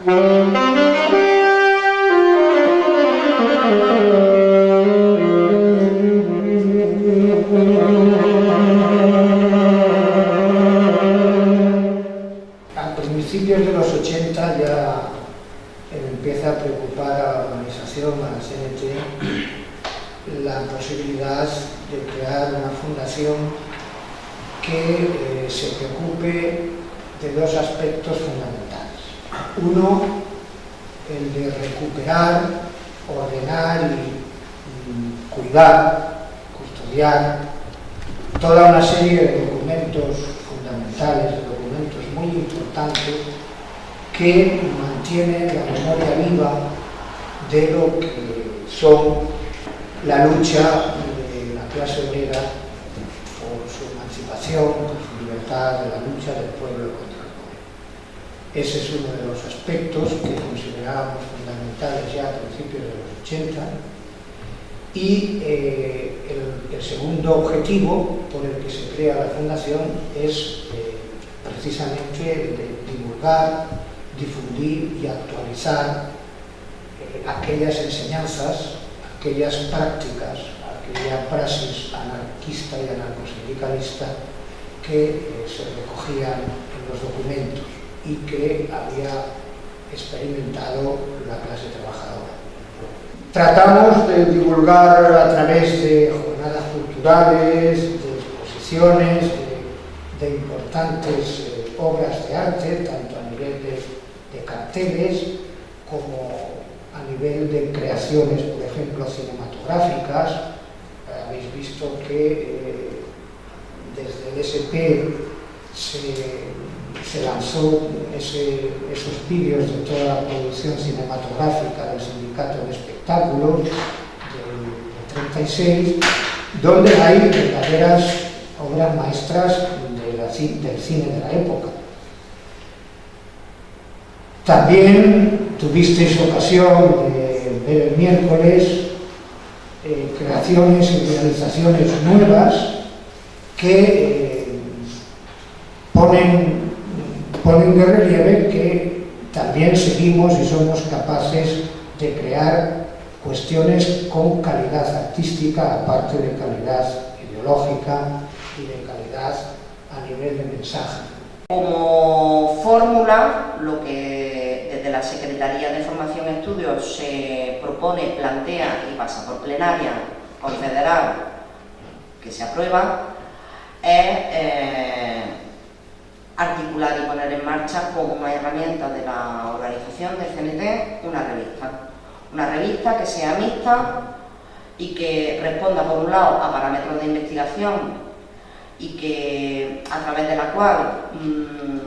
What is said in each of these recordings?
A principios de los 80 ya empieza a preocupar a la organización, a la CNT, la posibilidad de crear una fundación que eh, se preocupe de dos aspectos. Uno, el de recuperar, ordenar y, cuidar, custodiar toda una serie de documentos fundamentales, de documentos muy importantes que mantienen la memoria viva de lo que son la lucha de la clase obrera por su emancipación, por su libertad, de la lucha del pueblo. Ese es uno de los aspectos que considerábamos fundamentales ya a principios de los 80 y eh, el, segundo objetivo por el que se crea la fundación es eh, precisamente de divulgar, difundir y actualizar eh, aquellas enseñanzas, aquellas prácticas, aquella praxis anarquista y anarcosindicalista que eh, se recogían en los documentos y que había experimentado la clase trabajadora. Tratamos de divulgar a través de jornadas culturales, de exposiciones, de, importantes eh, obras de arte, tanto a nivel de, carteles como a nivel de creaciones, por ejemplo, cinematográficas. Habéis visto que eh, desde el SP se se lanzó ese, esos vídeos de toda la producción cinematográfica del Sindicato de Espectáculos del, 36, donde hay verdaderas obras maestras del cine de la época. También tuvisteis ocasión de ver el miércoles eh, creaciones y realizaciones nuevas que eh, ponen ponen de relieve que también seguimos y somos capaces de crear cuestiones con calidad artística, aparte de calidad ideológica y de calidad a nivel de mensaje. Como fórmula, lo que desde la Secretaría de Formación y Estudios se propone, plantea y pasa por plenaria, confederal, que se aprueba, es eh, marcha como herramienta de la organización del CNT una revista. Una revista que sea mixta y que responda por un lado a parámetros de investigación y que a través de la cual mmm,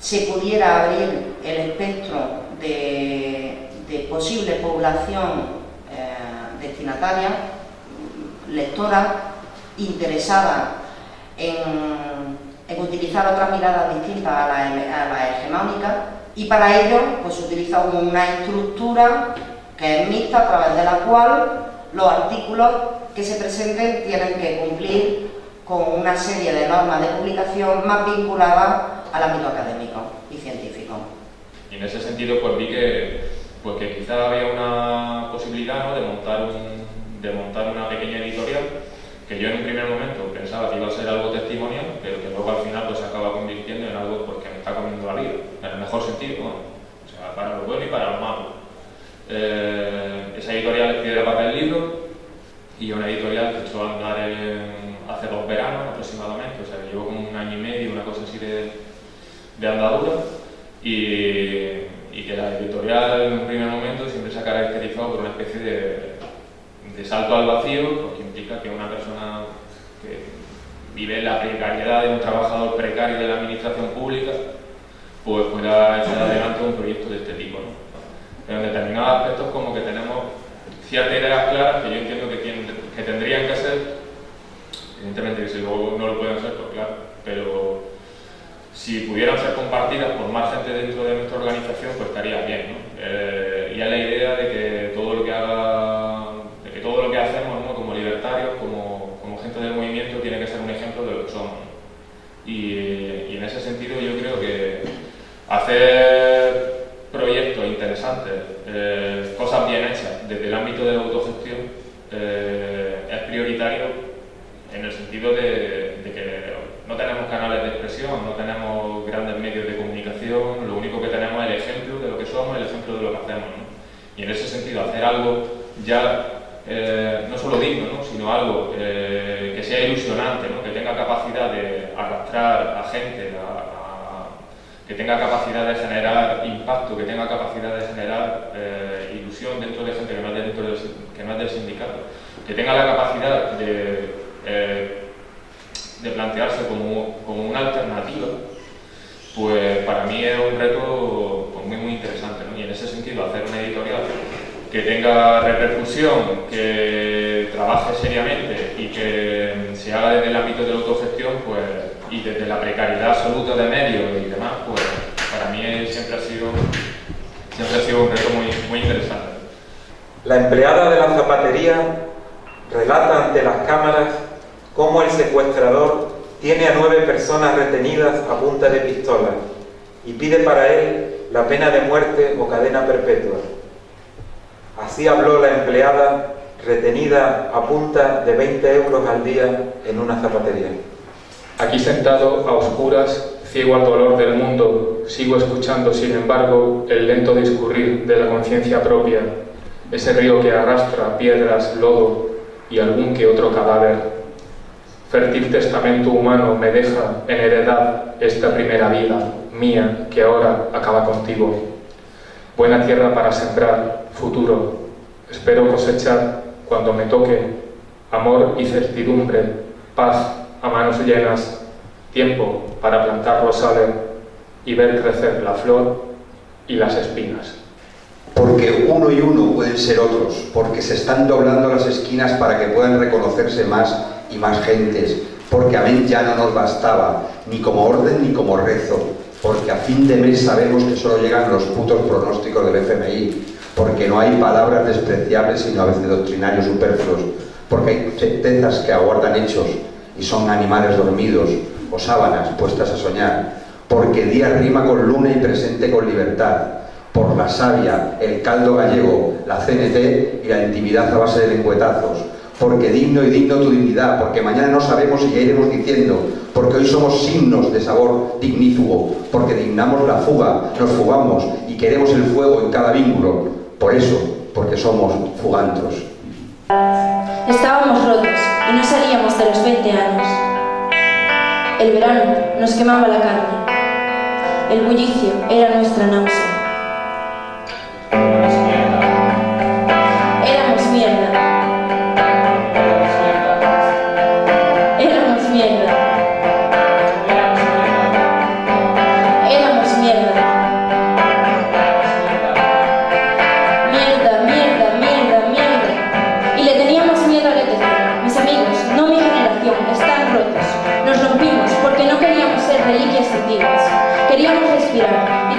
se pudiera abrir el espectro de, de posible población eh, destinataria, lectora, interesada en en utilizar otras miradas distintas a la, a la hegemónica y para ello pues utiliza una estructura que es mixta a través de la cual los artículos que se presenten tienen que cumplir con una serie de normas de publicación más vinculadas al ámbito académico y científico. Y en ese sentido pues vi que, pues, que quizá había una posibilidad ¿no? de, montar un, de montar una pequeña editorial que yo en un primer momento pensaba que iba a ser algo testimonial, pero que luego al final pues, se acaba convirtiendo en algo porque me está comiendo la vida, en el mejor sentido, bueno, o sea, para lo bueno y para lo malo. Eh, esa editorial es Piedra, Papel, Libro, y una editorial que he hecho andar en, hace dos veranos aproximadamente, o sea, que llevo como un año y medio, una cosa así de, de andadura, y, que la editorial en un primer momento siempre se ha caracterizado por una especie de, salto al vacío, porque implica que una persona que vive la precariedad de un trabajador precario de la administración pública, pues pueda echar adelante un proyecto de este tipo. En determinados aspectos como que tenemos ciertas ideas claras que yo entiendo que, que tendrían que ser, evidentemente que si luego no lo pueden ser, pues claro, pero si pudieran ser compartidas por más gente dentro de nuestra organización, pues estaría bien. ¿no? Eh, y es la idea de que todo lo que haga, de que todo lo que hacemos ¿no? como libertarios, como, como gente del movimiento, tiene que ser un ejemplo de lo que somos. Y, y en ese sentido yo creo que hacer interesantes, eh, cosas bien hechas desde el ámbito de la autogestión, eh, es prioritario en el sentido de, no tenemos canales de expresión, no tenemos grandes medios de comunicación, lo único que tenemos es el ejemplo de lo que somos, el ejemplo de lo que hacemos. Y en ese sentido, hacer algo ya no solo digno, sino algo que sea ilusionante, que tenga capacidad de arrastrar a gente, que tenga capacidad de generar impacto, que tenga capacidad de generar eh, ilusión dentro de gente que no es, dentro del, que no es del sindicato, que tenga la capacidad de, eh, de plantearse como, como, una alternativa, pues para mí es un reto pues, muy, muy interesante. Y en ese sentido, hacer una editorial que tenga repercusión, que trabaje seriamente y que se haga desde el ámbito de la autogestión, pues y desde la precariedad absoluta de medios y demás, pues para mí siempre ha sido, siempre ha sido un reto muy, muy interesante. La empleada de la zapatería relata ante las cámaras cómo el secuestrador tiene a nueve personas retenidas a punta de pistola y pide para él la pena de muerte o cadena perpetua. Así habló la empleada retenida a punta de 20 euros al día en una zapatería. Aquí sentado a oscuras, ciego al dolor del mundo, sigo escuchando, sin embargo, el lento discurrir de la conciencia propia, ese río que arrastra piedras, lodo y algún que otro cadáver. Fértil testamento humano me deja en heredad esta primera vida mía que ahora acaba contigo. Buena tierra para sembrar, futuro. Espero cosechar cuando me toque amor y certidumbre, paz a manos llenas, tiempo para plantar rosales y ver crecer la flor y las espinas. Porque uno y uno pueden ser otros, porque se están doblando las esquinas para que puedan reconocerse más y más gentes, porque amén ya no nos bastaba, ni como orden ni como rezo, porque a fin de mes sabemos que solo llegan los putos pronósticos del FMI, porque no hay palabras despreciables sino a veces doctrinarios superfluos, porque hay certezas que aguardan hechos, y son animales dormidos o sábanas puestas a soñar, porque día rima con luna y presente con libertad, por la savia, el caldo gallego, la CNT y la intimidad a base de lengüetazos, porque digno y digno tu dignidad, porque mañana no sabemos y ya iremos diciendo, porque hoy somos signos de sabor dignífugo, porque dignamos la fuga, nos fugamos y queremos el fuego en cada vínculo, por eso, porque somos fugantros. Estábamos rotos y no salíamos de los 20 años. El verano nos quemaba la carne. El bullicio era nuestra náusea.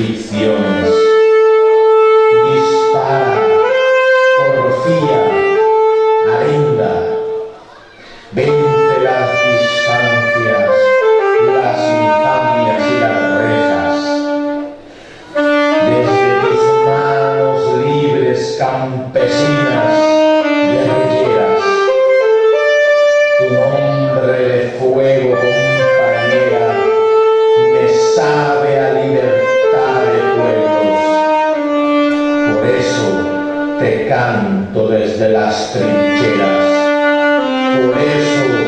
pertencia desde las trincheras. Por eso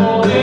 more